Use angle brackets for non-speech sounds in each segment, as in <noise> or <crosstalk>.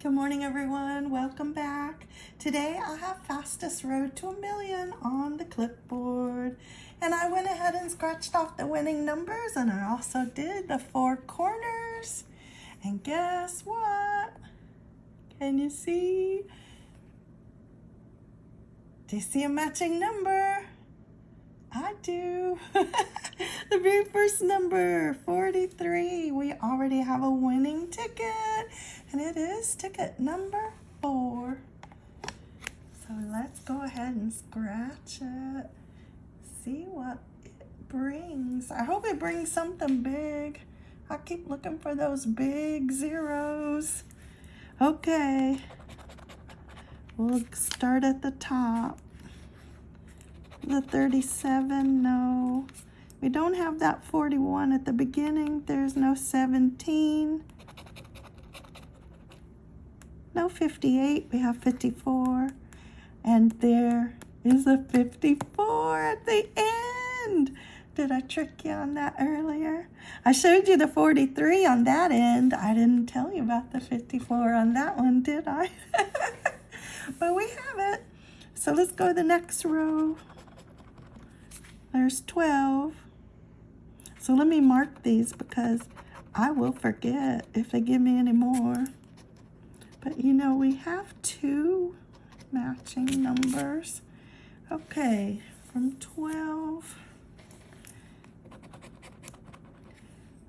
Good morning, everyone. Welcome back. Today I have fastest road to a million on the clipboard. And I went ahead and scratched off the winning numbers and I also did the four corners. And guess what? Can you see? Do you see a matching number? I do. <laughs> the very first number, 43. We already have a winning ticket, and it is ticket number four. So let's go ahead and scratch it. See what it brings. I hope it brings something big. I keep looking for those big zeros. Okay. We'll start at the top. The 37, no. We don't have that 41 at the beginning. There's no 17. No 58, we have 54. And there is a 54 at the end. Did I trick you on that earlier? I showed you the 43 on that end. I didn't tell you about the 54 on that one, did I? <laughs> but we have it. So let's go to the next row. There's 12. So let me mark these because I will forget if they give me any more. But you know, we have two matching numbers. Okay, from 12.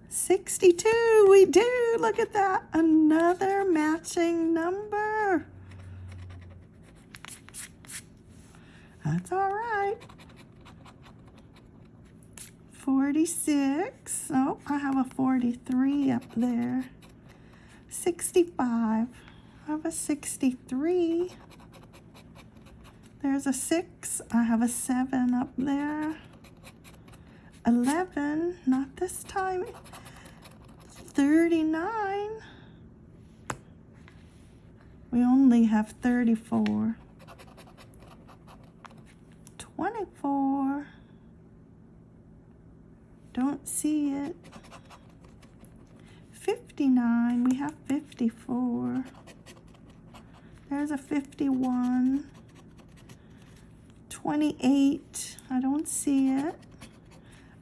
62, we do, look at that, another matching number. That's all right. 46. Oh, I have a 43 up there. 65. Have a 63. There's a 6. I have a 7 up there. 11. Not this time. 39. We only have 34. 24. Don't see it. 59, we have 54. There's a 51. 28, I don't see it.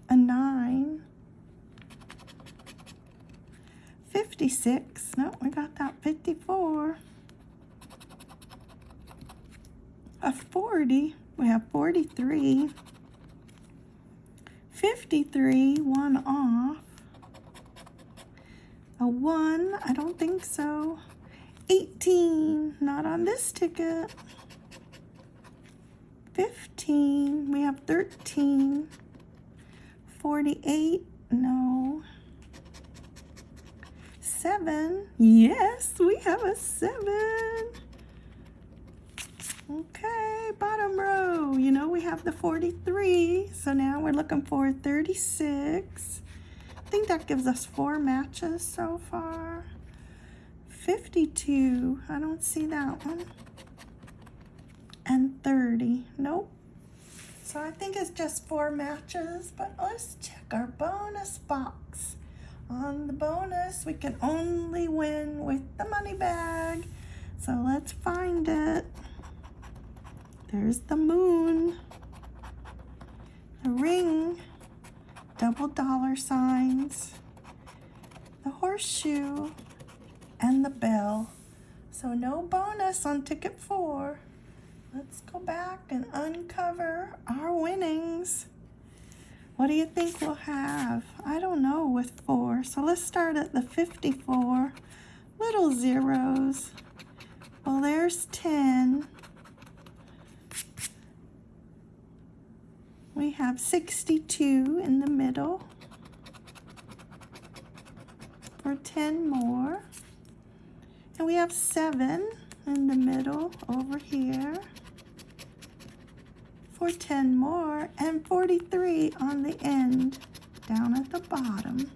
A 9. 56, no, we got that 54. A 40, we have 43. 53, one off. A one, I don't think so. 18, not on this ticket. 15, we have 13. 48, no. Seven, yes, we have a seven. Okay, bottom row. You know, we have the 43. So now we're looking for 36. I think that gives us four matches so far. 52. I don't see that one. And 30. Nope. So I think it's just four matches, but let's check our bonus box. On the bonus, we can only win with the money bag. So let's find it. There's the moon, the ring, double dollar signs, the horseshoe, and the bell. So no bonus on ticket four. Let's go back and uncover our winnings. What do you think we'll have? I don't know with four. So let's start at the 54. Little zeros. Well, there's 10. We have 62 in the middle for 10 more. And we have 7 in the middle over here for 10 more and 43 on the end down at the bottom.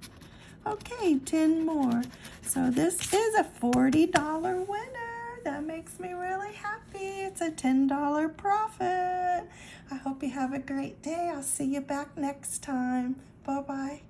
Okay, 10 more. So this is a $40 winner. That makes me really happy. It's a $10 profit. I hope you have a great day. I'll see you back next time. Bye-bye.